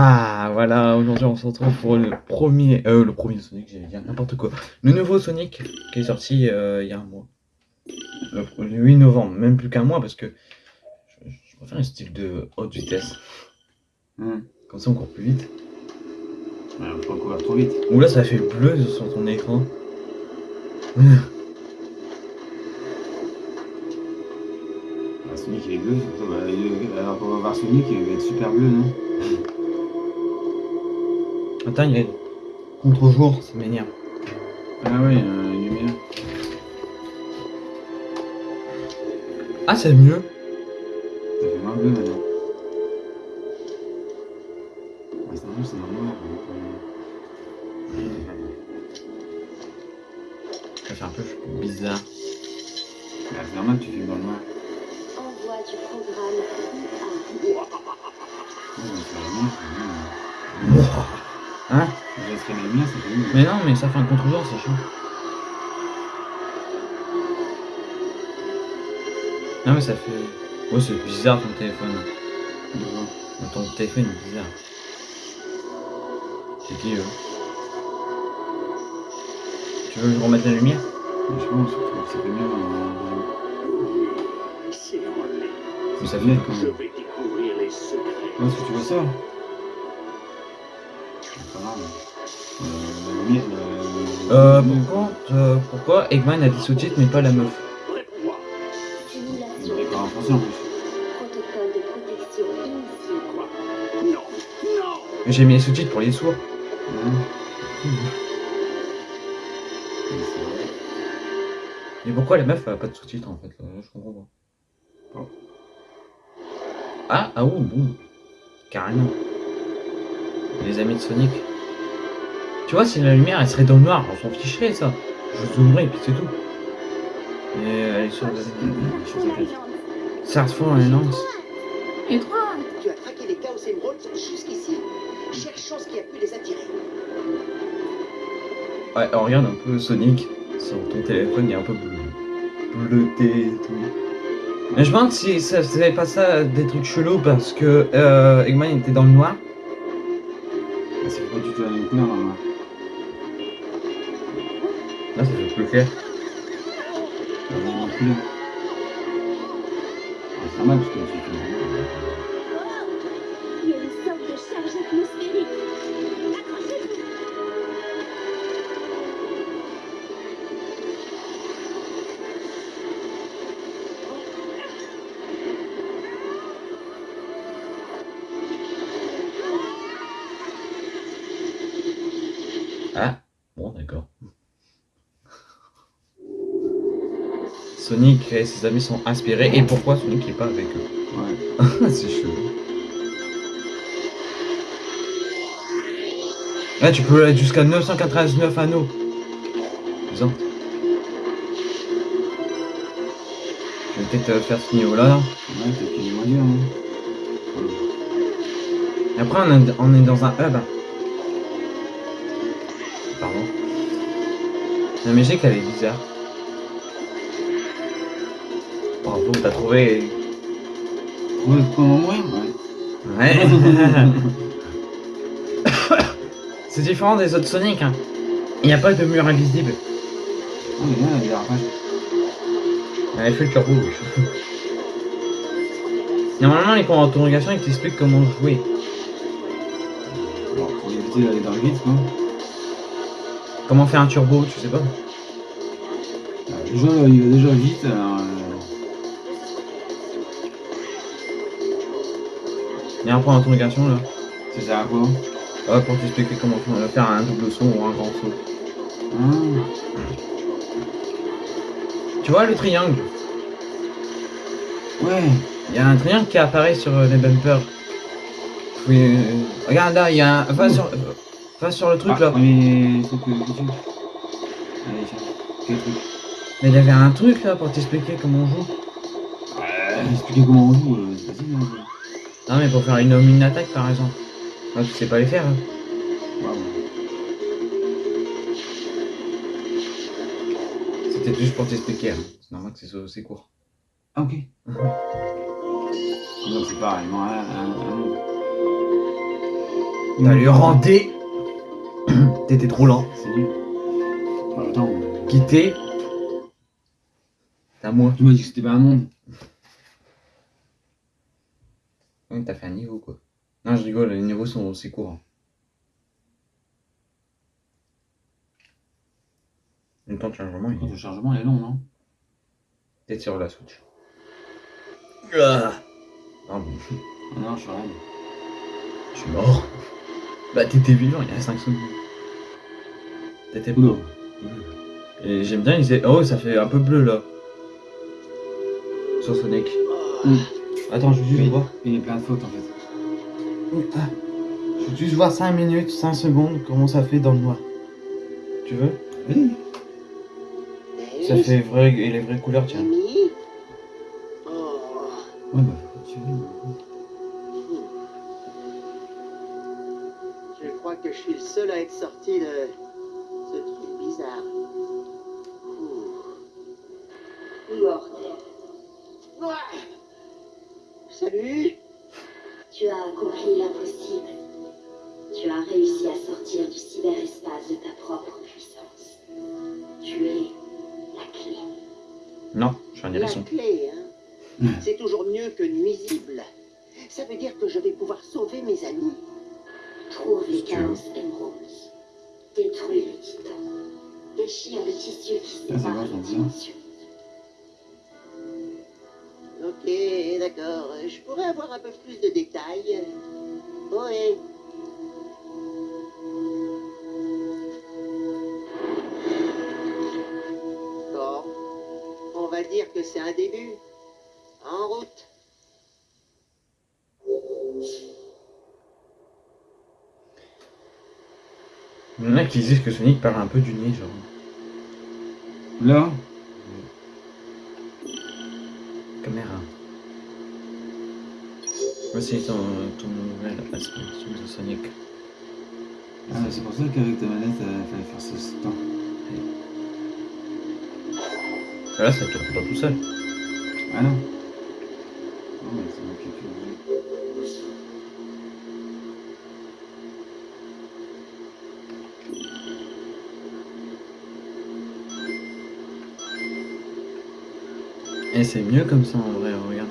Ah voilà, aujourd'hui on se retrouve pour le premier, euh, le premier Sonic, j'allais dire n'importe quoi. Le nouveau Sonic qui est sorti euh, il y a un mois. Le, le 8 novembre, même plus qu'un mois parce que je, je préfère un style de haute vitesse. Hum. Comme ça on court plus vite. Ouais, on peut courir trop vite. Ou là ça fait bleu sur ton écran. Ah, Sonic il est bleu. Bah, alors qu'on va voir Sonic, il va être super bleu, non? Il contre-jour, ça m'énerve. Ah ouais, il y a une lumière. Ah c'est mieux. Ça fait moins bleu maintenant. Ouais, c'est normal, c'est normal. Ça fait un peu bizarre. Bah, c'est normal, tu filmes dans le noir. Mais non, mais ça fait un contre-jour, c'est chaud. Non mais ça fait... Ouais c'est bizarre ton téléphone. Ton téléphone est bizarre. C'est qui eux? Tu veux que je remette la lumière? Je pense que ça fait mieux. euh, Mais ça fait quand même. est-ce que tu vois ça C'est pas grave. Euh. Euh, Euh, pourquoi, euh, pourquoi Eggman a dit sous-titre mais pas la meuf. J'ai mis les sous-titres pour les sourds. Hein Mais pourquoi la meuf a pas de sous-titres en fait là, Je comprends pas. Bon. Ah, ah ouh, ouh. Carrément. Les amis de Sonic. Tu vois, si la lumière elle serait dans le noir, on s'en ficherait ça. Je zoomerais et puis c'est tout. Mais elle est sur le... Je sais pas. Sartford et Lance. Et toi Tu as traqué les Chaos Emeralds jusqu'ici. Cherchons ce qui a pu les attirer. Ouais, on regarde un peu Sonic sur ton téléphone, il est un peu bleu. bleuté et tout. Mais je me demande si ça faisait pas ça des trucs chelous parce que euh, Eggman était dans le noir. Ah, C'est pas du tout la même couleur normalement. Là, ça fait plus que tout. Il y a une sorte de charge atmosphérique. Accrochez-vous. Ah, bon, d'accord. Sonic et ses amis sont inspirés. Et pourquoi Sonic n'est pas avec eux Ouais. C'est chelou. Là, tu peux aller jusqu'à 999 anneaux. Disons. Je vais peut-être euh, faire ce niveau-là. là. Ouais, peut-être qu'il est moins dur. Hein. Et après, on est, on est dans un hub. Pardon. La musique, elle est bizarre. Bravo, t'as trouvé. Ouais, comment mourir Ouais. Ouais. C'est différent des autres Sonic. Hein. Il n'y a pas de mur invisible. Oh, mais il y a fait le turbo rouge. Normalement, les points d'interrogation, ils t'expliquent comment jouer. Bon, pour éviter d'aller dans le vide, quoi. Comment faire un turbo, tu sais pas? Ah, Déjà, il va déjà vite, alors. Il y a un point d'interrogation là. Ça sert à quoi Ah, pour t'expliquer comment faire un double saut ou un grand saut. Ah, Tu vois le triangle? Ouais. Il y a un triangle qui apparaît sur euh, les bumpers. Oui, euh, regarde là, il y a un. Va sur, va sur le truc Ah, là. Mais. C'est que. Quel truc? Mais il y avait un truc là pour t'expliquer comment on joue. Ouais. Expliquer comment on joue, euh, c'est facile. Non, mais pour faire une, une attaque par exemple. Ah, tu sais pas les faire. hein. C'était juste pour t'expliquer. hein. C'est normal que c'est court. Ah, ok. Donc c'est pareil, moi, un. T'as lui renté. T'étais trop lent. C'est nul. Quitter. À moi. tu m'as dit que c'était pas un monde. Ouais, t'as fait un niveau quoi. Non, je rigole, les niveaux sont aussi courts. Le temps de chargement, il est Le chargement est long, non? Peut-être sur la Switch. Ah. Ah bon, Ah non, je suis rien. je suis mort. Bah, t'étais vivant il y a 5 secondes. T'étais Oula. Et j'aime bien, il disait, oh, ça fait un peu bleu là. Sur Sonic. Mm. Attends, je veux juste Oui. voir. Il y a plein de fautes en fait. Ah. Je veux juste voir 5 minutes, 5 secondes, comment ça fait dans le noir. Tu veux? Oui. Ça fait vrai et les vraies couleurs, tiens. Oh. Ouais, bah, tu veux. Je crois que je suis le seul à être sorti de plus de détails. Oui. Bon. On va dire que c'est un début. En route. Il y en a qui disent que Sonic parle un peu du nez, genre. Là Voici ton, ton nouvel aspiration de Sonic. ah, C'est pour ça qu'avec ta manette, il fallait faire ce temps. Là, ça tourne pas tout seul. Ah non Non, mais c'est le jeu. Et c'est mieux comme ça en vrai, regarde.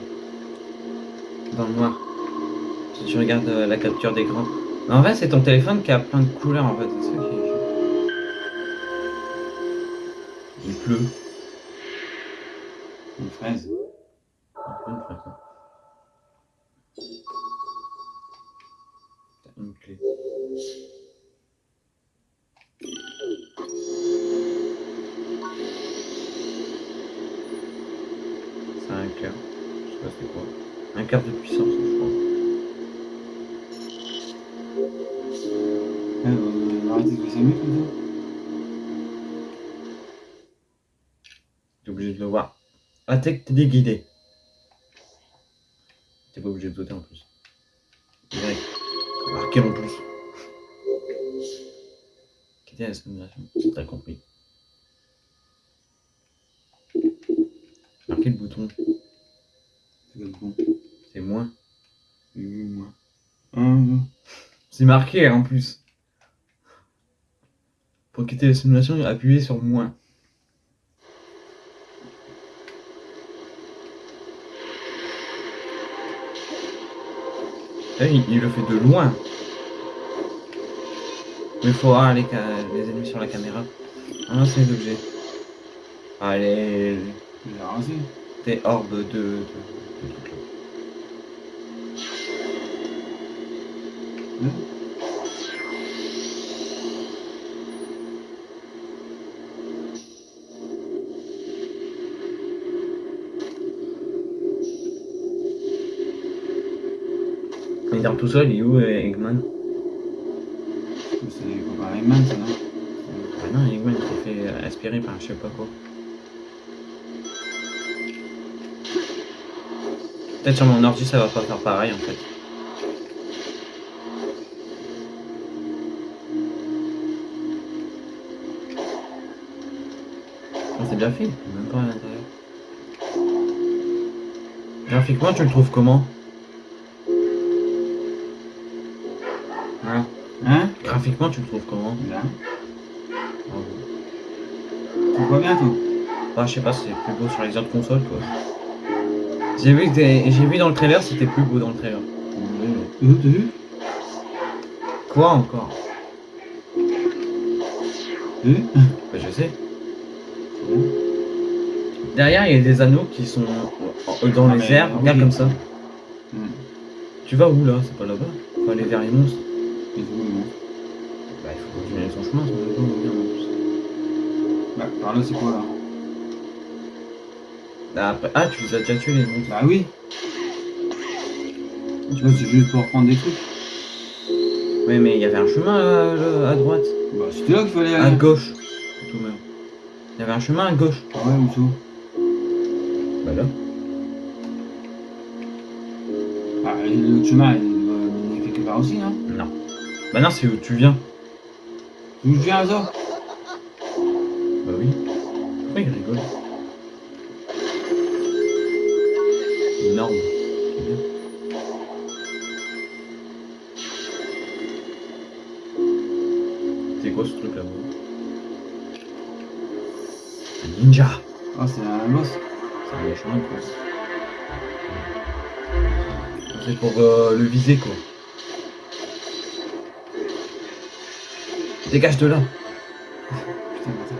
Dans le noir. Si tu regardes euh, la capture d'écran. En vrai, c'est ton téléphone qui a plein de couleurs en fait. Qui. Il pleut. Une fraise. Une fraise, Téléguidé. T'es pas obligé de sauter en plus. Direct. Marqué en plus. Quitter la simulation. T'as compris. Marquer le bouton. C'est comme bon. C'est moins. C'est marqué en plus. Pour quitter la simulation, appuyez sur moins. Il, il le fait de loin. Mais il faut voir les, les ennemis sur la caméra. Ah non, c'est l'objet. Allez, il a rasé. t'es hors de, de, de, de trucs là. Là Il dort tout seul, il est où euh, Eggman? C'est comparé à Man, ça, non? Ah non, Eggman s'est fait aspirer par je sais pas quoi. Peut-être sur mon ordi ça va pas faire pareil en fait. Ah, c'est bien fait, même pas à l'intérieur. Graphiquement tu le trouves comment? Graphiquement, tu le trouves comment Là. Tu vois bien, toi Bah, je sais pas, c'est plus beau sur les autres consoles, quoi. J'ai vu, j'ai vu dans le trailer, c'était plus beau dans le trailer. Euh, T'as vu Quoi encore T'as vu Bah, je sais. Derrière, il y a des anneaux qui sont dans Ah, les mais, airs. oui. Regarde comme ça. Hmm. Tu vas où là? C'est pas là-bas? Vers les monstres. Et tout, bon. Bah, il faut continuer son chemin, sinon on revenir en plus. Bah, par là, c'est quoi là? Bah, après... Ah, tu les as déjà tués les monstres. Bah oui. Tu vois, c'est juste pour prendre des trucs. Oui, mais il y avait un chemin là, là, à droite. Bah, c'était là qu'il fallait À aller. gauche. Tout même. Il y avait un chemin à gauche. Ah ouais, où ça? Bah là. Ah, le chemin, il doit mener quelque part aussi, non Non. Bah non, c'est où tu viens. D'où je viens, ça Bah oui. Pourquoi il rigole? Énorme. C'est bien. C'est quoi ce truc là-bas Un ninja Ah, c'est un boss. C'est un méchant quoi. C'est pour euh, le viser quoi. Dégage de là Putain, bâtard.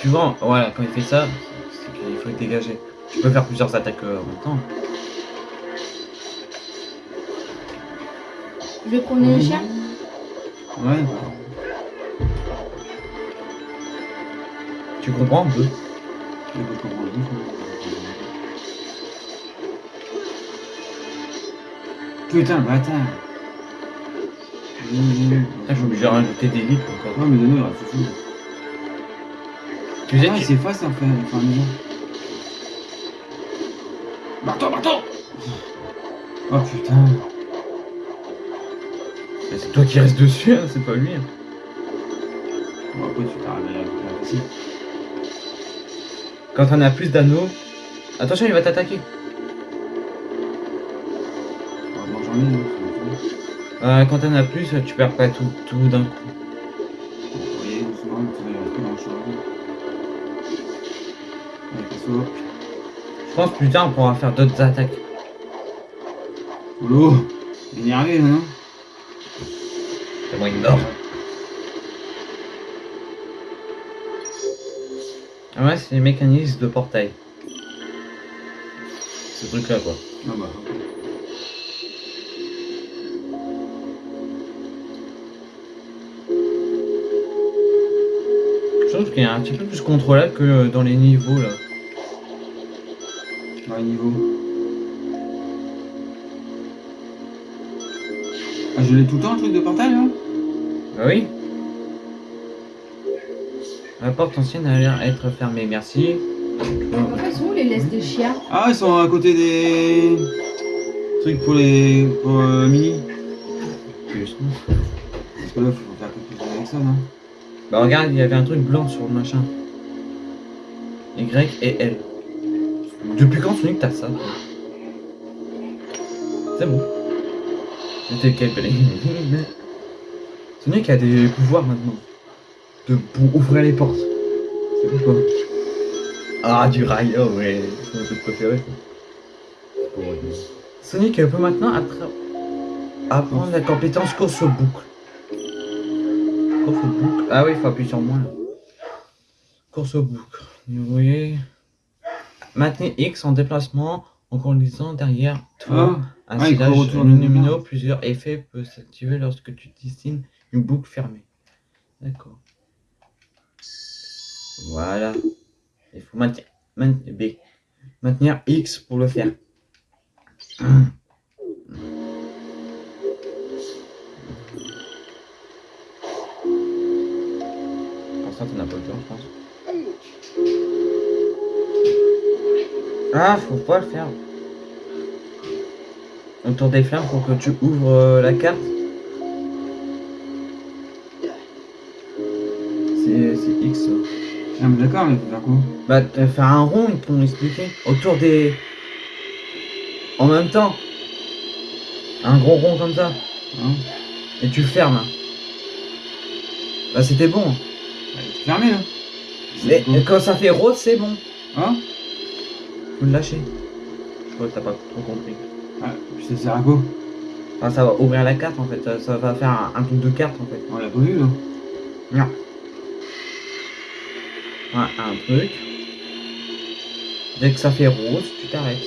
Tu vois, voilà, quand il fait ça, c'est qu'il faut le dégager. Tu peux faire plusieurs attaques euh, en même temps. Je vais promener le chien? Ouais. Tu comprends un peu Je peux comprendre. Putain, bâtard. Ah, je suis obligé de rajouter des livres encore. Ouais, mais donne-nous, il reste fou. Tu sais Ah, il s'efface en fait, enfin, déjà. Marteau, marteau Oh putain. Mais c'est toi qui restes dessus, hein, c'est pas lui. hein. Bon, après, tu t'arrêtes à la facile. Quand on a plus d'anneaux. Attention, il va t'attaquer. Hein. Euh, quand on a plus, tu perds pas tout, tout d'un coup. Je pense plus tard on pourra faire d'autres attaques. Polo Énervé, non C'est moi, il dort. Ah ouais, c'est les mécanismes de portail. Ce truc là quoi. Ah bah. Est un petit peu plus contrôlable que dans les niveaux là. Ouais, niveau. Ah, je l'ai tout le temps, le truc de portail, là Bah oui. La porte ancienne a l'air être fermée, merci. En fait, sont où les laisses des chiens? Ah, ils sont à côté des... trucs pour les... pour euh, Mini. Plus. Parce que là, faut faire quelque chose avec ça, non? Bah regarde, il y avait un truc blanc sur le machin. Y et L. Depuis quand Sonic t'as ça C'est bon. C'était quel Sonic a des pouvoirs maintenant. De pour ouvrir les portes. C'est bon quoi. Ah du rail, oh ouais, c'est mon truc préféré. Sonic peut maintenant apprendre la compétence course au boucle. Course au boucle. Ah oui, il faut appuyer sur moi là. Course au. Vous voyez. Maintenez X en déplacement en conduisant derrière toi. Ah, Un ah, lumineux, moi. plusieurs effets peuvent s'activer lorsque tu dessines une boucle fermée. D'accord. Voilà. Il faut maintenir X pour le faire. ça, t'en as pas le temps, je pense. Ah, faut pas le faire. Autour des flammes pour que tu ouvres euh, la carte. C'est c'est X. ça. Ah, mais d'accord, mais faut faire quoi Bah, t'as fait un rond, t'ont expliqué. Autour des. En même temps. Un gros rond comme ça. Hein? Et tu fermes. Bah c'était bon. C'est fermé là. Mais C'est bon. quand ça fait rose, c'est bon. Hein Faut le lâcher. Je crois que t'as pas trop compris. Ah, ça sert à quoi Enfin, ça va ouvrir la carte en fait. Ça, ça va faire un, un truc de carte en fait. On l'a pas vu là. Non. Ouais, un truc. Dès que ça fait rose, tu t'arrêtes.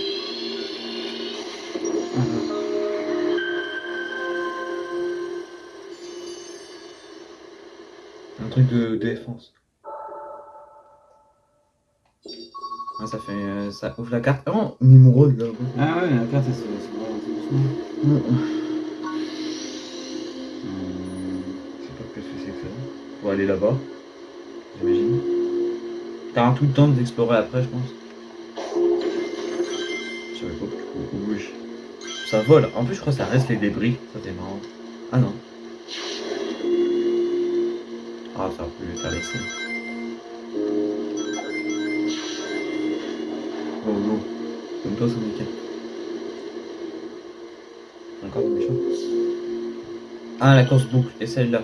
Truc de, de défense. Ah, ça fait. euh, ça ouvre la carte. Oh, Nimrod là. Ah ouais, la carte doucement. Mm. Hum, Je sais pas ce que c'est que ça. Faut aller là-bas. J'imagine. T'as un tout le temps d'explorer après, je pense. Je savais pas. Oui. Ça vole. En plus, je crois que ça reste les débris. Ça, c'est marrant. Ah non. Ah, ça a pu t'as laissé. Oh, go. Comme toi, Sonic. Encore des méchants. Ah, la course boucle. Et celle-là.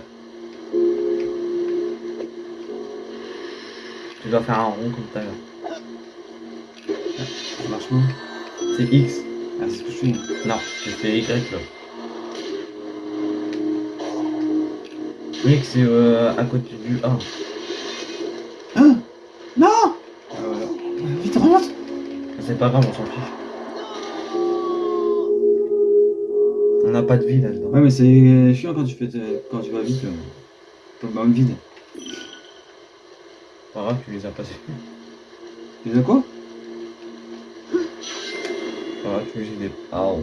Tu dois faire un rond comme tout à l'heure. Ça marche pas. C'est X. Ah, c'est ce que je fais. Non, j'ai fait Y là. X c'est euh, à côté du A. Hein? Non Ah voilà. Vite, remonte C'est pas grave, on s'en fiche. On n'a pas de vie là-dedans. Ouais, mais c'est chiant quand tu, fais quand tu vas vite. euh, Comme dans une vide. Pas grave, tu les as passés. Tu les as quoi? Pas grave, tu les as des. Ah oh.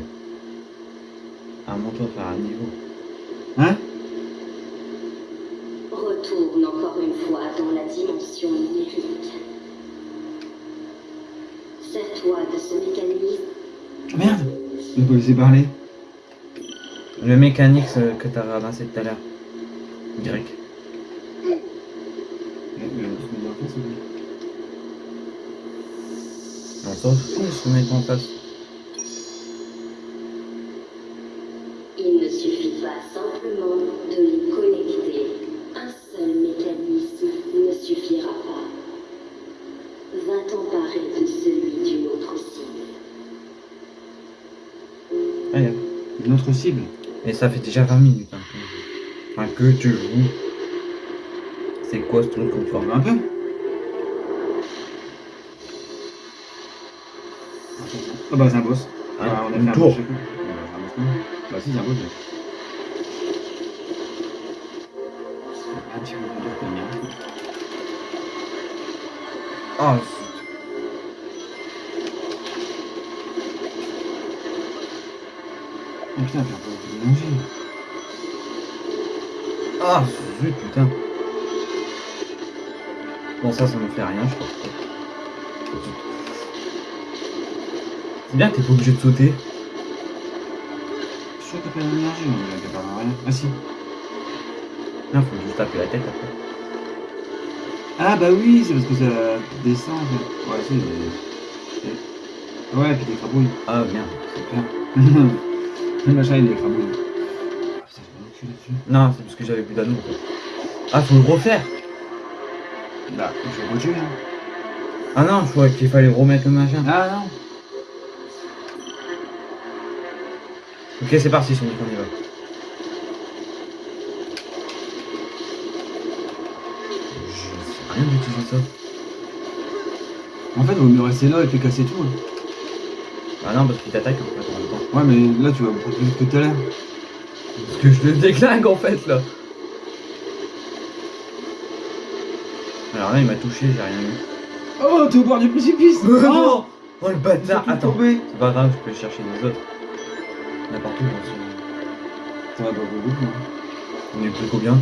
Un manteau faire un niveau. Hein Retourne encore une fois dans la dimension numérique. Sers-toi de ce mécanisme. Merde Je vais pas laisser parler. Le mécanique que t'as ramassé tout à l'heure. Y. Mais- mais on s'en fout, se mettre en face. Ça fait déjà 20 minutes. Hein. Enfin, que tu joues. C'est quoi ce truc qu'on Forme un peu. Ah bah c'est un boss. Ah, on a fait un tour. boss. Ah, bah, c'est un boss, non Bah si, c'est un boss. Un petit peu. Ah, Oh putain, manger. Ah, zut, putain. Bon, ça, ça me fait rien, je crois. C'est bien que t'es pas obligé de sauter. Je suis sûr que t'as pas d'énergie, on a pas rien. Ah si. Là, faut juste taper la tête après. Ah bah oui, c'est parce que ça descend. en fait. Ouais, c'est. Ouais, puis des crabouilles, Ah, bien. c'est clair. le machin, il est des Non, c'est parce que j'avais plus d'anneaux. Ah, faut le refaire. Bah, je vais continuer. Hein. Ah non, je crois qu'il fallait remettre le machin. Ah non Ok, c'est parti, Sonic, on y va. Je sais rien d'utiliser ça. En fait, vaut mieux rester là et puis casser tout. hein. Ah non, parce qu'il t'attaque en fait en même temps. Ouais, mais là, tu vas beaucoup plus vite que tout à l'heure. Parce que je le déglingue en fait là. Alors là, il m'a touché, j'ai rien eu. Oh, t'es au bord du précipice Oh, Oh oh le bâtard Attends, tombé. c'est pas grave, je peux chercher les autres. Il y en a partout dans ce... Ça va pas beaucoup, hein. On est plus combien?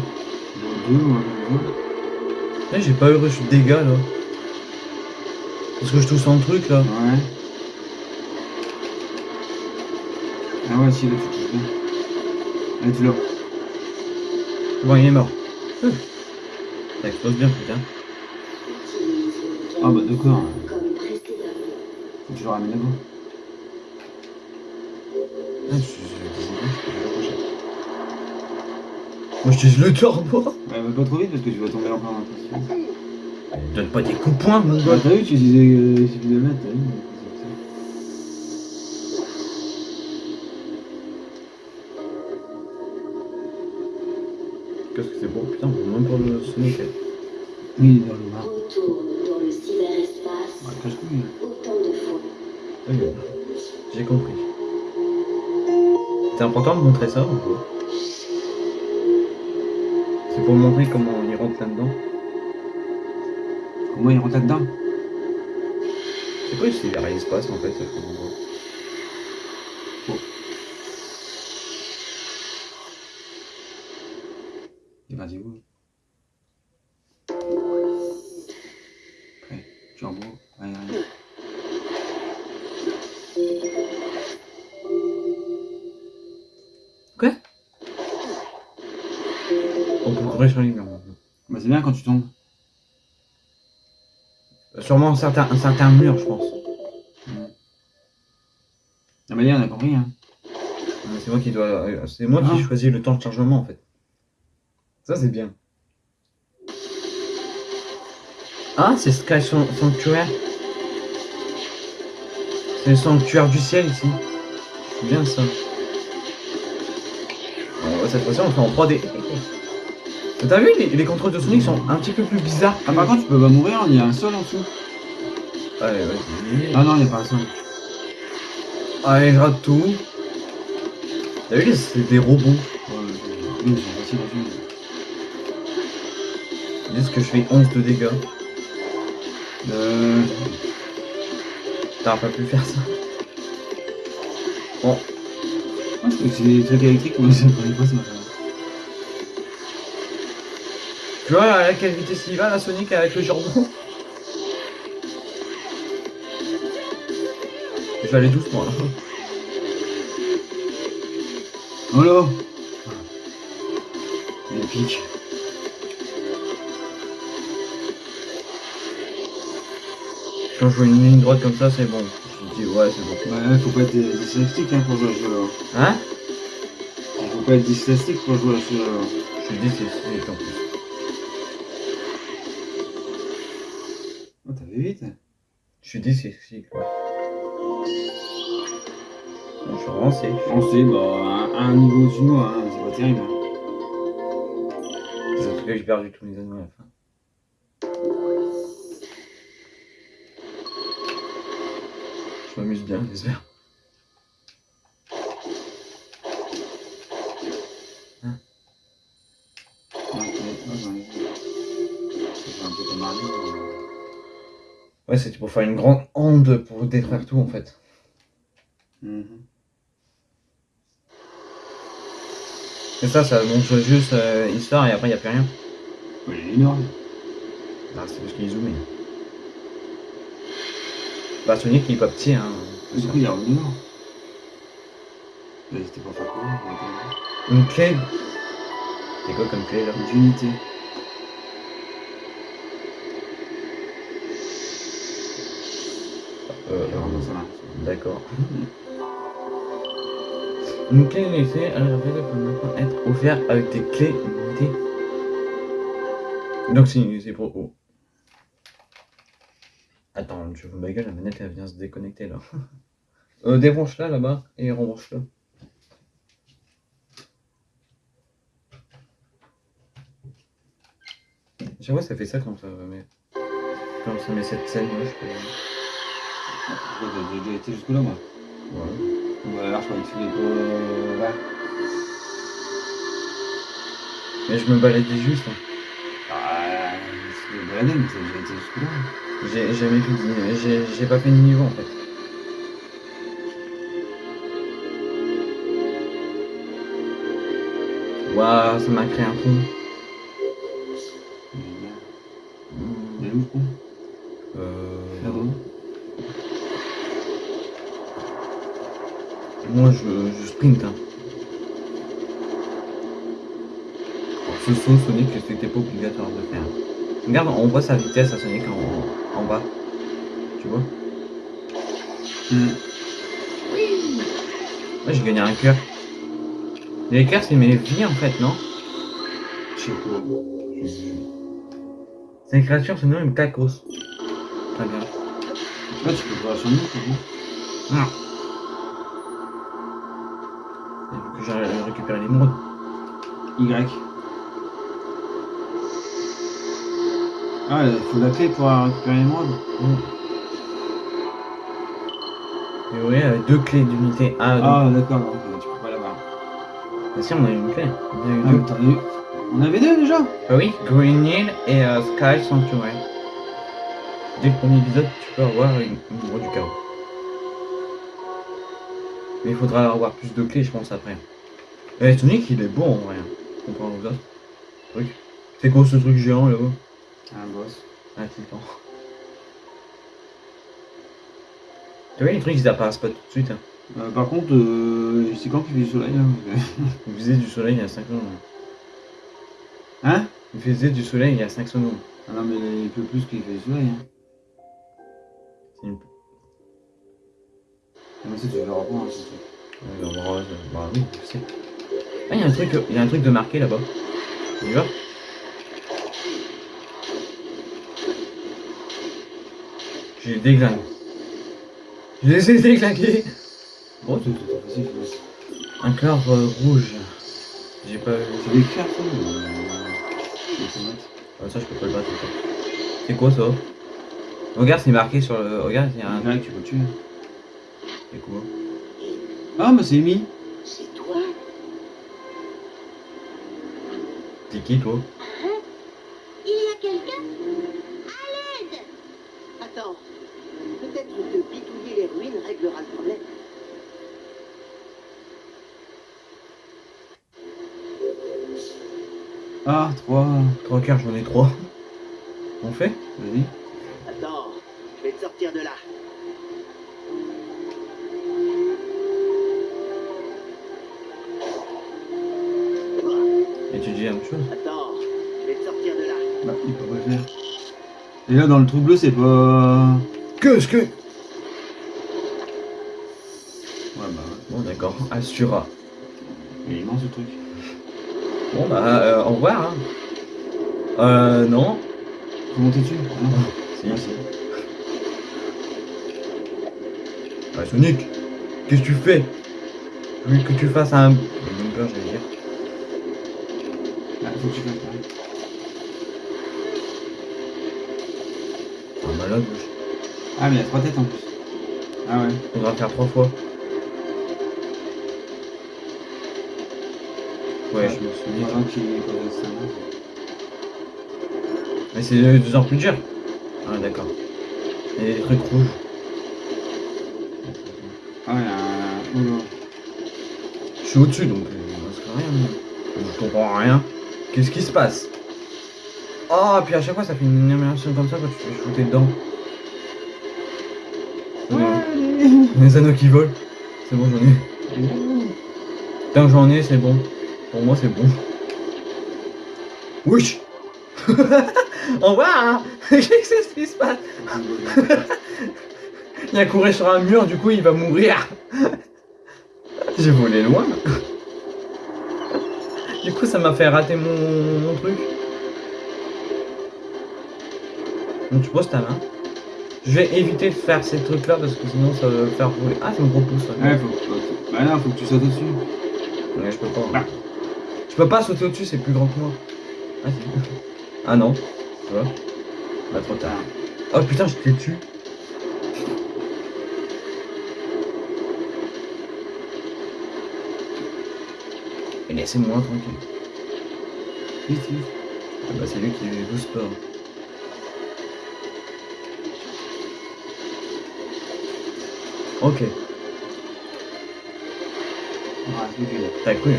Deux, moi, ça. Eh, J'ai pas eu reçu de dégâts là. Parce que je touche en truc là. Ouais. Ah ouais, si, là, tu touches bien. Allez, tu l'as. Bon, il est mort. Ouf. Ça explose bien, putain. Ah bah, d'accord. Précédemment. Faut que je le ramène là-bas. Ah, je, je je. Moi, je dis le turbo. Ouais, va pas trop vite parce que tu vas tomber en plein Donne pas des coups de poing, mon Bah, gars. t'as vu, tu disais euh, il suffit de mettre, t'as vu Sonic. Oui, dans le noir. Retourne dans le cyberespace Ouais, cache-couille. autant de fois. Oui, j'ai compris. C'est important de montrer ça ou quoi C'est pour montrer comment il rentre là-dedans. Comment il rentre là-dedans? C'est quoi le cyberespace en fait ça, Il Les murs maintenant. Bah, c'est bien quand tu tombes. Euh, Sûrement un certain, un certain mur, je pense. Ah, bah, là, on a compris, hein. C'est moi qui dois. euh, C'est moi Ah. qui choisis le temps de chargement en fait. Ça c'est bien. Ah, c'est Sky San- Sanctuaire. C'est le sanctuaire du ciel ici. C'est bien ça. Cette fois-ci on fait en 3D. T'as vu, les, les contrôles de Sonic sont un petit peu plus bizarres. Ah, par contre, tu peux pas mourir, il y a un sol en dessous. Allez, vas-y. Ah, non, il y a pas un sol. Allez, je rate tout. T'as vu, c'est des robots. Ouais, ils sont faciles à tuer. Ils disent que je fais 11 de dégâts. Euh. T'aurais pas pu faire ça. Bon, Ah, c'est c'est des trucs électriques, moi, je connais pas ça. Tu vois à quelle vitesse il va la Sonic avec le jambon Je vais aller doucement là. Oh là Il pique. Quand je vois une ligne droite comme ça, c'est bon. Je me dis, ouais, c'est bon. Ouais, faut pas être dyslexique hein, pour jouer à ce jeu-là. Hein Faut pas être dyslexique pour jouer à ce jeu-là. Je suis dyslexique en plus. Vite Je suis dyslexique, ouais. Je suis avancé. Sait, bah, à un niveau moi, hein, c'est pas terrible. hein. Tout cas, j'ai perdu tous mes anneaux à la fin. Je m'amuse bien, j'espère. Ouais, c'était pour faire une grande onde pour détruire tout en fait. Mhm. Et ça, ça montre juste euh, histoire et après il n'y a plus rien. Ouais, il est énorme. Ah, c'est parce qu'il est zoomé. Bah, Sonic il est pas petit, hein. Du coup, il est revenu énorme. Là, il était pas fait courir, il était Une clé. C'est quoi comme clé là? Une unité. Euh, Il est vraiment ça là. D'accord. Une clé limitée, elle peut maintenant être offerte avec des clés limitées. Donc c'est c'est pour. oh. Attends, je vous ma gueule, la manette elle vient se déconnecter là. euh, débranche-la là-bas et rebranche-la. Fois ça fait ça quand ça met. Quand ça met cette scène là, je peux. Déjà été jusque-là, moi Ouais. Ou alors, je croyais que l'es pas. Là. Mais je me baladais juste. hein. Ah, tu l'es baladé, mais déjà été jusque-là. J'ai jamais fait de- j'ai j'ai pas fait de niveau en fait. Waouh, ça m'a créé un pont. Ce saut Sonic, c'était pas obligatoire de faire. Regarde, on voit sa vitesse à Sonic en, en bas. Tu vois? Hmm. Moi j'ai gagné un cœur. Les cœurs c'est mes vies en fait, non? Je sais pas. C'est une créature se nomme Kakos. Très bien. Là, tu peux nous, c'est bon. Non. Récupérer l'émeraude. Y. Ah, il faut la clé pour récupérer l'émeraude. Et oui, avec deux clés d'unité A. donc- Ah, d'accord, tu peux pas l'avoir. Ah si, on a eu une clé. On a eu Ah, deux. eu. On avait deux déjà Ah oui, Green Hill et euh, Sky Sanctuary. Dès le premier épisode, tu peux avoir une, une du chaos. Mais il faudra avoir plus de clés, je pense, après. Eh, il est bon en vrai. Comparé aux autres trucs. C'est quoi ce truc géant là-haut? Un boss. Ah, tout le temps. Tu vois, les trucs, ils apparaissent pas tout de suite. Hein. Euh, par contre, euh, c'est quand qu'il fait du soleil là Il faisait du soleil il y a 5 secondes. Hein? Il faisait du soleil il y a 5 secondes. Ah non, mais il pleut plus qu'il fait du soleil. Hein. C'est une... Ah, mais ça, pas. Hein, c'est. Ouais, bah, bah oui, je sais. Ah, il y a un truc, il y a un truc de marqué là-bas. On y va J'ai déglingué. Je les ai déglingués Bon, c'est tout à facile. Un cœur euh, rouge. J'ai pas... C'est des cartes, ça se mettre. Ah, ça, je peux pas le battre. C'est quoi ça? Regarde, c'est marqué sur le... Regarde, il y a un... Grec, tu peux tuer. C'est quoi? Ah, mais c'est mis. T'es qui, toi Il y a quelqu'un À l'aide Attends. Peut-être que bidouiller les ruines réglera le problème. Ah, 3. Trois cœurs, j'en ai trois. On fait? Vas-y. Attends, je vais te sortir de là. Chose Attends, je vais te sortir de là. Bah, il peut pas le faire. Et là, dans le trou bleu, c'est pas. Qu'est-ce que... Ouais, bah, Bon, d'accord. Assura. il est immense ce truc. Bon, bah, euh, au revoir, hein. Euh, non. Faut monter dessus Ah, non. Si, si. Ah, Sonic, qu'est-ce que tu fais? Je veux que tu fasses un... bumper, j'allais dire. Ah, faut que tu fasses pareil. Un malade, wesh. Ah, mais il y a trois têtes en plus. Ah ouais. Faudra faire trois fois. Ouais, je me souviens. Mais c'est de plus en plus dur. Ah, d'accord. Il y a des trucs rouges. Ah, il y a un. Oh là. Je suis au-dessus, donc euh, il ne reste rien. Je comprends rien. Qu'est-ce qui se passe? Oh, puis à chaque fois, ça fait une animation comme ça quand tu te fais shooter dedans. Les anneaux qui volent. C'est bon, j'en ai. Tant que j'en ai, c'est bon. Pour moi, c'est bon. Wesh Au revoir hein Qu'est-ce que- qui se passe? Il a couru sur un mur, du coup, il va mourir. J'ai volé loin. Du coup, ça m'a fait rater mon, mon truc. Donc, tu poses ta main. Je vais éviter de faire ces trucs-là parce que sinon, ça va faire rouler. Ah, ça me repousse. ça. Ouais, faut que. Bah non, faut que tu sautes dessus. Ouais, je peux pas. Ah. Je peux pas sauter au-dessus, c'est plus grand que moi. Ah. Ah non. Tu vois Bah, trop tard. Oh putain, je t'ai tué. Et laissez-moi tranquille. Vite, vite. Ah bah, c'est lui qui booste pas. Ok, Ouais, c'est lui, là. t'as cru.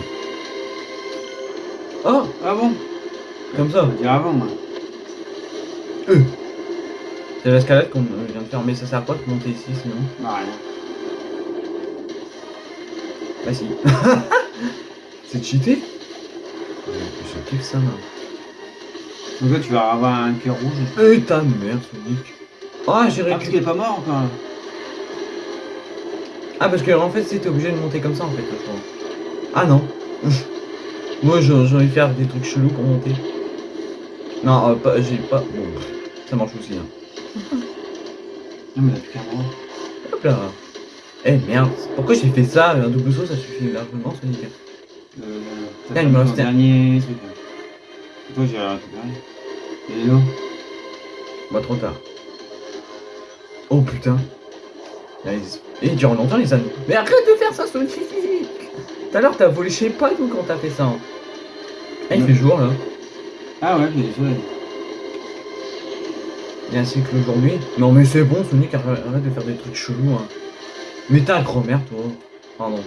Oh Ah bon? Comme ça. On va dire avant, moi. C'est l'escalade qu'on vient de faire, mais ça sert quoi de monter ici sinon? Bah, rien. Bah si. c'est cheaté Je kiffe ça, man. Donc là, tu vas avoir un cœur rouge. Eh ta mère, Sonic. Ah, j'ai Ah, parce qu'il récupéré. est pas mort encore. là. Ah, parce que en fait, c'était obligé de monter comme ça en fait, je crois. Ah non. Moi, j'ai envie de faire des trucs chelous pour monter. Non, euh, pas, j'ai pas. Bon, ça marche aussi. Hein. Non, mais a plus. Hop là. Eh merde, pourquoi j'ai fait ça? Un double saut, ça suffit largement, Sonic. Euh, t'as il me pas reste fait un dernier truc. toi, Léo Bah, trop tard. Oh putain. Là, ils... Et ils durent longtemps les anneaux. Mais arrête de faire ça, Sonic Tout à l'heure, t'as volé, je sais pas d'où quand t'as fait ça. hein. Ah, il fait jour là. Ah ouais, j'ai des soleils. Il y a un cycle aujourd'hui. Non, mais c'est bon, Sonic, arrête de faire des trucs chelous. Hein. Mais t'as un grand-mère, toi. Pardon.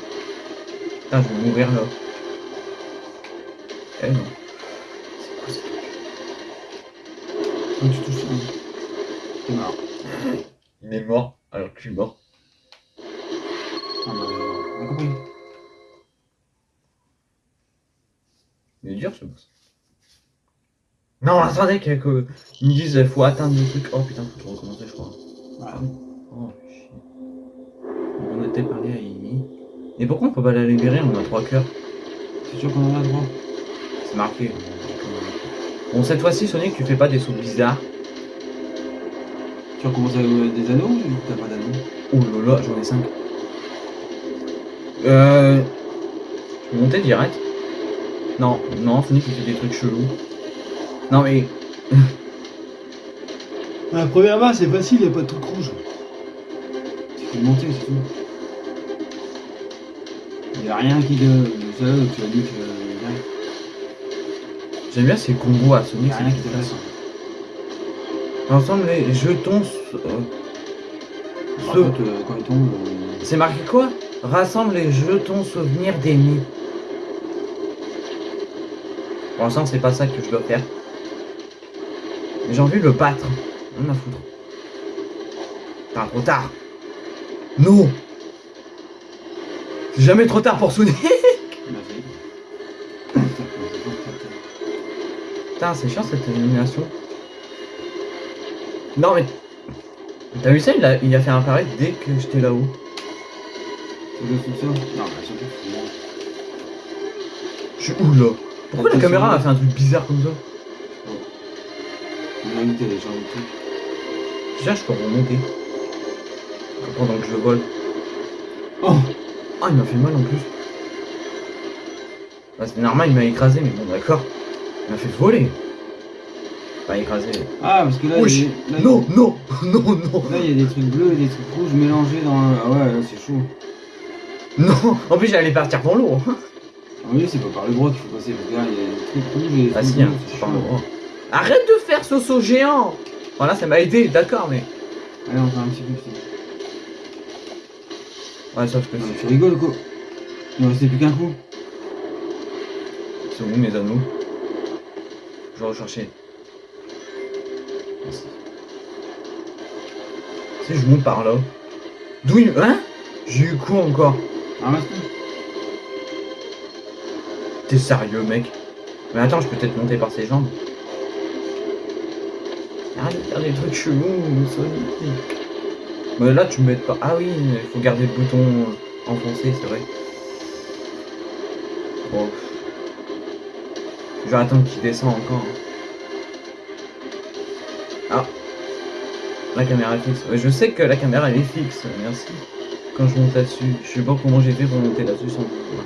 Putain, je vais mourir là. Eh non. C'est quoi ça Quand tu touches ça. C'est marrant. Il est mort alors que je suis mort. Ah bah, on compris. Il est dur ce boss. Non, attendez que, que- ils me disent faut atteindre le truc. Oh putain, faut tout recommencer, je crois. Voilà. Oh chier. On était parlé à Amy. Et pourquoi on peut pas la libérer? On a trois cœurs. C'est sûr qu'on en a droit. C'est marqué. Bon, cette fois-ci, Sonic, tu fais pas des sauts bizarres. Tu recommences avec euh, des anneaux ou t'as pas d'anneaux? Oh là là, j'en ai 5. Euh. Je peux monter direct? Non, non, Sonic il fait des trucs chelous. Non mais. La première barre, c'est facile, y'a pas de truc rouge. Tu fais monter, c'est tout. Y'a rien qui de. Ça, tu as dit que. J'aime bien ces combos à Sonic. C'est t'intéresse. classe. Ensemble, les jetons. euh, euh, euh, C'est marqué quoi? Rassemble les jetons souvenirs d'ennemis. Pour l'instant, c'est pas ça que je dois faire. J'ai envie de le battre. On a foutre. Pas trop tard. Non C'est jamais trop tard pour Sonic Putain, c'est chiant cette élimination. Non mais... T'as vu ça il a, il a fait apparaître dès que j'étais là-haut. Le Non, bon. Je suis où là? Pourquoi la caméra a fait un truc bizarre comme ça? On a je peux remonter. Pendant que je vole. Oh Ah, il m'a fait mal en plus. Bah, c'est normal, il m'a écrasé, mais bon, d'accord. Il m'a fait voler. Pas écrasé. Ah, parce que là, Wesh. il y a- là, Non, non, non, non. Là, il y a des trucs bleus et des trucs rouges mélangés dans. le- Ah ouais, là, c'est chaud. Non, en plus, j'allais partir dans l'eau. Ah oui, c'est pas par le droit qu'il faut passer. Parce que là, il y a des trucs rouges et des Ah trucs si, hein, c'est chaud. le droit. Arrête de faire ce saut géant Voilà, ça m'a aidé, d'accord, mais... Allez, on fait un petit peu. c'est- Ouais, sauf que Non, tu rigoles quoi Il ne restait plus qu'un coup. C'est où mes anneaux Je vais rechercher. Merci. Si je monte par là. D'où il... Hein J'ai eu quoi encore Ramasse-tout. T'es sérieux, mec Mais attends, je peux peut-être monter par ses jambes. Arrête de faire des trucs chelous. Mais là, tu me mets pas. Ah oui, il faut garder le bouton enfoncé, c'est vrai. Bon. Je vais attendre qu'il descend encore. Ah. La caméra est fixe. Ouais, je sais que la caméra elle est fixe, merci. Quand je monte là-dessus. Je sais pas comment j'ai fait pour monter là-dessus sans. Ouais.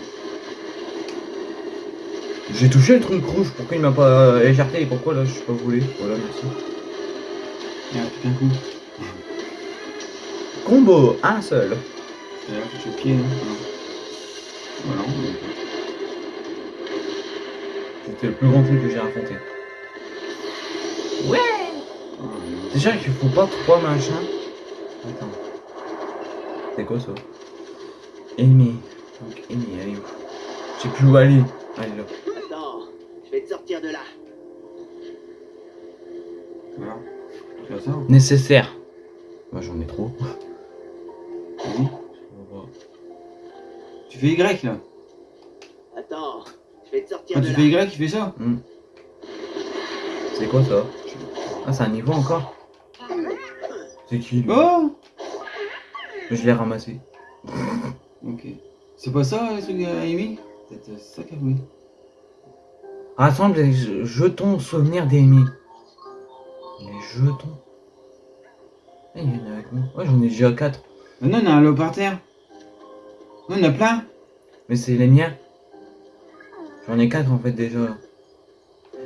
J'ai touché le truc rouge, pourquoi il m'a pas euh, écarté et pourquoi là je suis pas volé Voilà, merci. Plus qu'un coup. Combo, un seul. D'ailleurs, pied. hein. Voilà, on est C'était le plus grand truc que j'ai pas. Ah, Déjà qu'il faut pas trois machins. Attends. C'est quoi ça? Amy. Donc Amy, elle est où Je sais plus où aller. Elle est là. Attends, je vais te sortir de là. Voilà. Tu vois ça Nécessaire. Moi j'en ai trop. Vas-y. Tu fais Y là. Quand tu fais Y, tu fais ça. C'est quoi ça Ah c'est un niveau encore C'est qui Oh Je l'ai ramassé. Ok. C'est pas ça, le truc à Amy Peut-être euh, c'est ça qu'elle voulait. Rassemble les je- jetons souvenirs d'Amy. Les jetons. Eh, il y en a avec moi. Ouais, j'en ai déjà 4. Mais non, on a un lot par terre. Non, on en a plein. Mais c'est les miens. J'en ai 4 en fait déjà.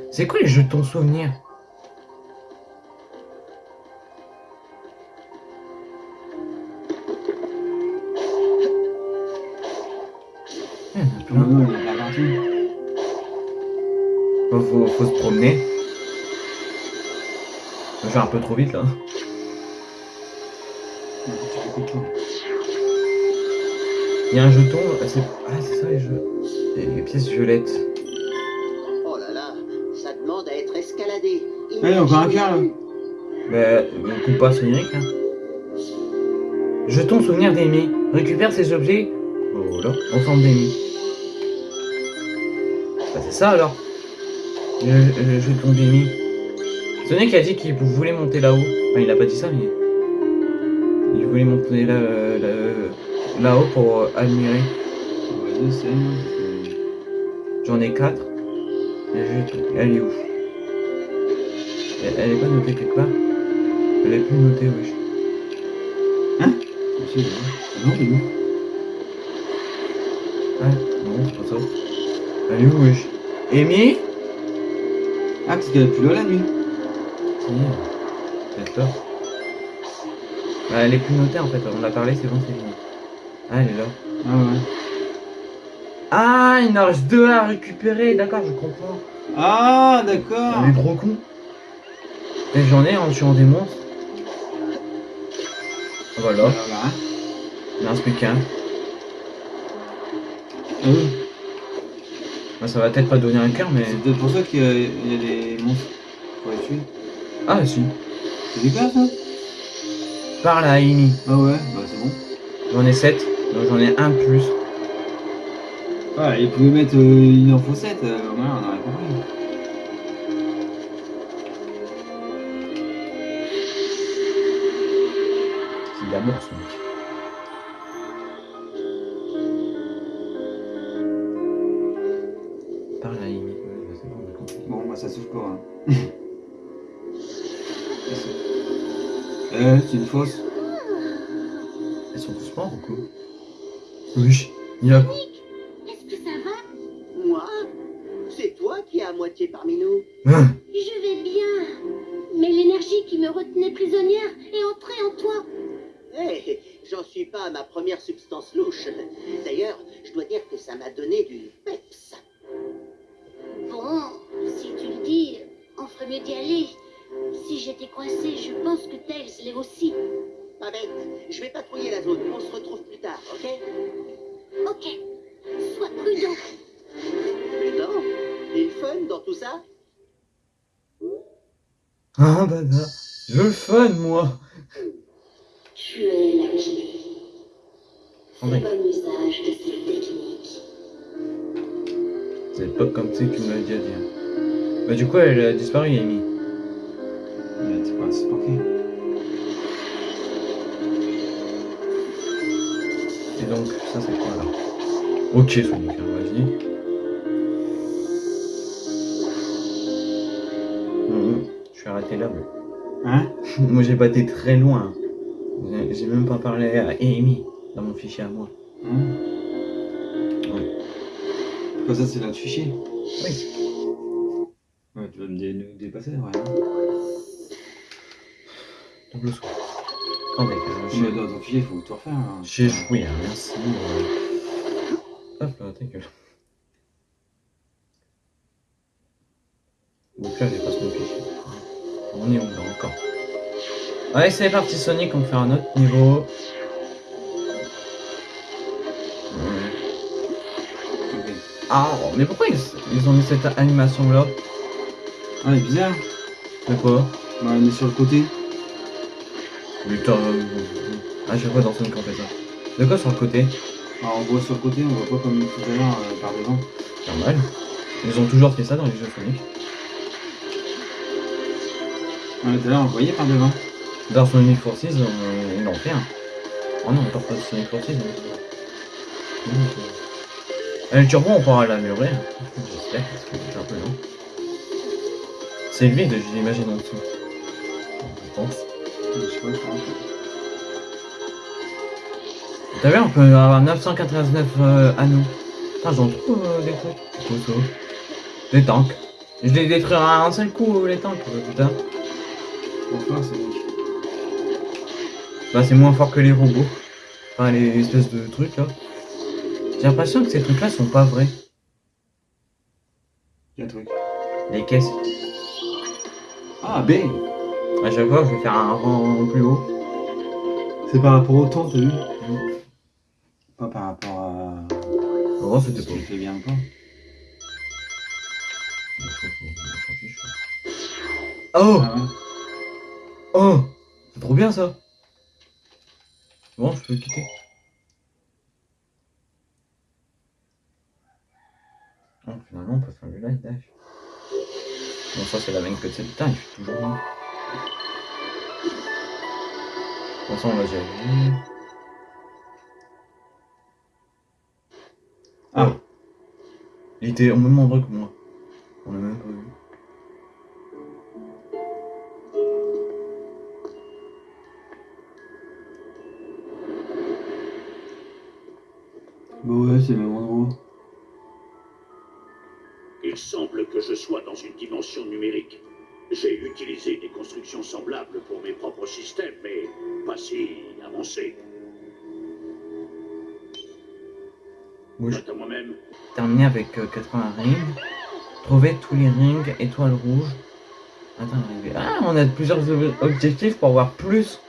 C'est quoi les jetons souvenirs il y a on partout. Faut, faut, faut se promener. Je vais un peu trop vite là. Choses. Il y a un jeton. c'est ah, c'est ça les jeux. Les pièces violettes. Oh là là, ça demande à être escaladé. Ah, il y a encore un cœur là. Bah, on coupe pas son numérique là. Jeton souvenir d'Amy. Récupère ces objets. Oh, Voilà, ensemble d'Amy. Bah, c'est ça alors. Le, le jeton d'Amy. Sonic a dit qu'il voulait monter là-haut. Enfin, il a pas dit ça, mais. Il voulait monter là, là- là-haut pour euh, admirer. Ouais, J'en ai 4. Elle est où? Elle, elle est pas notée quelque part? Elle est plus notée, wesh. Sais, Ah non, c'est nous. Ah, non, c'est pas ça. Elle est où, wesh? Amy? Ah, parce qu'elle est plus là la nuit. Si, pas. Bah, elle est plus notée en fait, on a parlé, c'est bon, c'est fini. Ah, elle est là. Ah ouais. Ah, il en reste deux à récupérer, d'accord, je comprends. Ah, d'accord. Est gros con. Et j'en ai en tuant des monstres. Voilà, Voilà, hein. il en reste plus qu'un. Ah oui. Bah, ça va peut-être pas donner un cœur, mais. C'est peut-être pour ça qu'il y, a- il y a des monstres pour les tuer. Ah, si. C'est des ça? Parle à Amy. Ah ouais, bah c'est bon. J'en ai 7, donc j'en ai un plus. Ouais, ils pouvaient mettre euh, une info 7, euh, au moins on aurait compris. C'est mec. Parle à Amy. Ouais, bah, c'est bon, bah ça souffle pas. Hein. euh, c'est une fausse. Elles sont tous morts ou quoi Oui. Il y Mm. Ah, bah là. Je veux le fun, moi. Tu es la bon usage de cette technique. C'est pas comme ça que tu me l'as déjà dit. hein. Bah, du coup, elle a disparu, Amy. Mais c'est pas ok. Et donc, ça, c'est quoi là? Ok, Sonic, hein, vas-y. Arrêté là, moi. Hein Moi, j'ai pas été très loin. J'ai- même pas parlé à Amy dans mon fichier à moi. Hein Ouais. Quoi ça c'est notre fichier Oui. Ouais, tu vas me dé- nous dépasser, ouais. Double. Attendez, euh, Mais j'ai- dans ton fichier, faut tout refaire. hein. j'ai joué, hein, merci. euh. Hop là, ta gueule. Allez, c'est parti, Sonic, on faire un autre niveau. Ouais. Ah, mais pourquoi ils, ils ont mis cette animation là Ah, il est bizarre. De quoi Bah, on est sur le côté. Putain, à chaque fois dans Sonic on fait ça. De quoi sur le côté Alors, on voit sur le côté, on voit pas comme tout à l'heure euh, par devant. Normal. Ils ont toujours fait ça dans les jeux Sonic. Ouais, tout à l'heure, on voyait par devant. Dans Sonic Forces, on, ils l'ont fait un. Oh non, on pas de Sonic Forces. Donc, euh, Le turbo, on pourra l'améliorer. J'espère, parce que c'est un peu long. C'est le vide, je l'imagine en dessous. Je pense. T'as vu, on peut avoir 999 euh, anneaux. Putain, j'en trouve euh, des trucs. Des tanks. Je les détruire à un seul coup, les tanks, euh, putain. Bon Bah, c'est moins fort que les robots. Enfin, les espèces de trucs là. J'ai l'impression que ces trucs là sont pas vrais. Il y a un truc. Les caisses. Ah, B À chaque fois, je vais faire un rang plus haut. C'est par rapport au temps, t'as vu? Pas par rapport à. Oh, c'était si pas. bien pas. Oh Ah ouais. Oh C'est trop bien ça Bon, je peux le quitter. Oh, finalement, on peut faire le live dash. Bon, ça, c'est la même que de cette putain, il fait toujours bien. Bon, ça, on l'a déjà vu. Ah. Il était au même endroit que moi. On l'a même pas vu. Bah ouais, c'est le même endroit. Il semble que je sois dans une dimension numérique. J'ai utilisé des constructions semblables pour mes propres systèmes, mais pas si avancées. Bouge. Quant à moi-même, terminé avec euh, 80 rings. Trouver tous les rings, étoiles rouges. Attends, arriver. Ah, on a plusieurs ob- objectifs pour avoir plus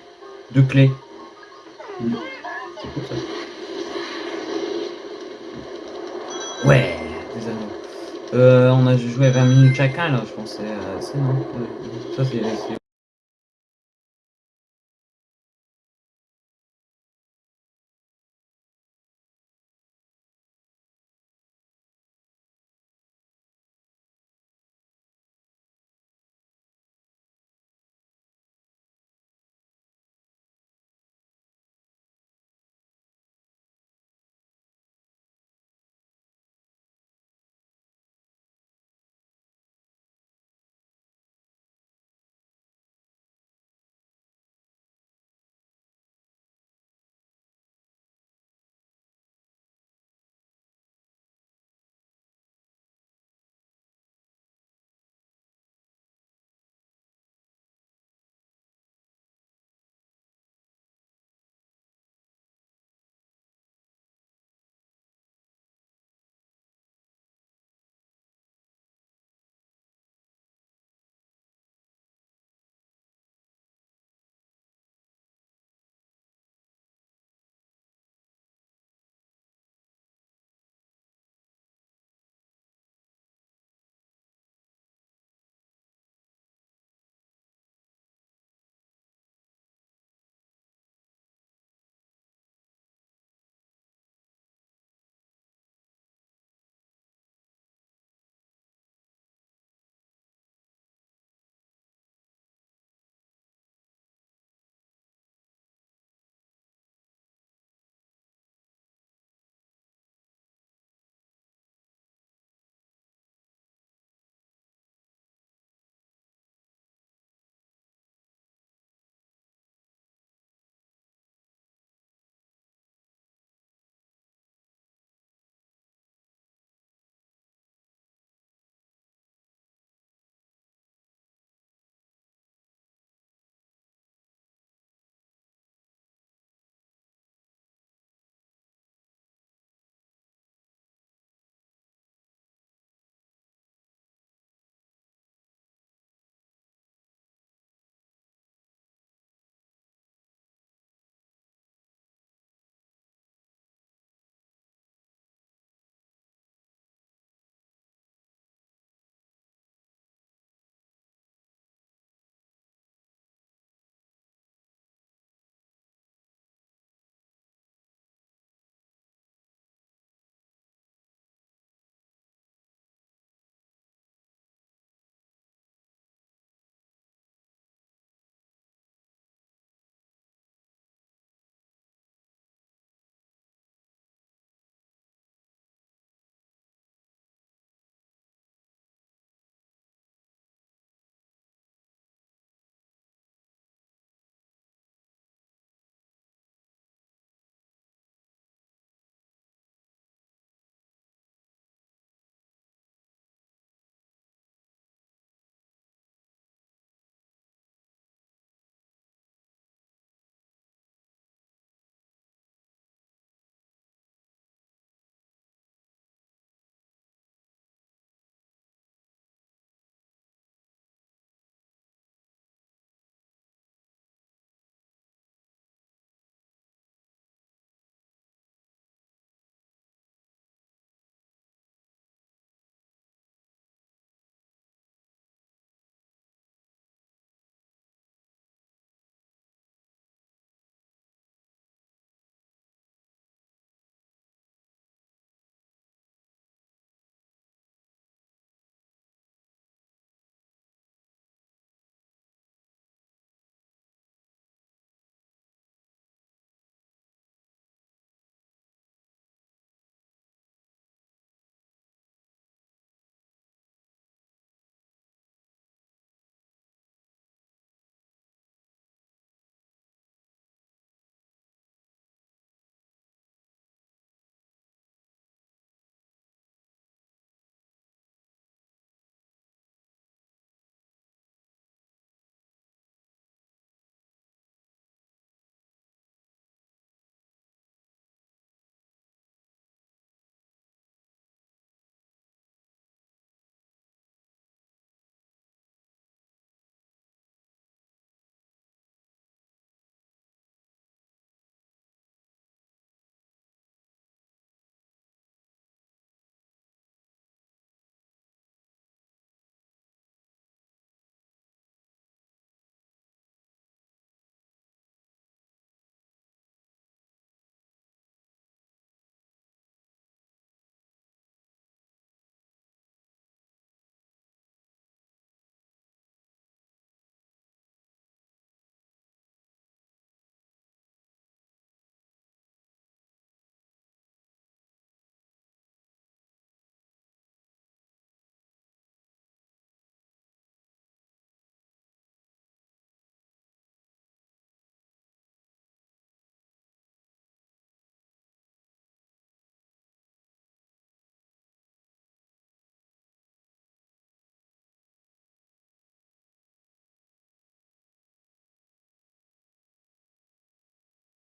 de clés. C'est cool ça. Ouais, des anneaux. Euh, on a joué 20 minutes chacun là, je C'est euh, c'est non.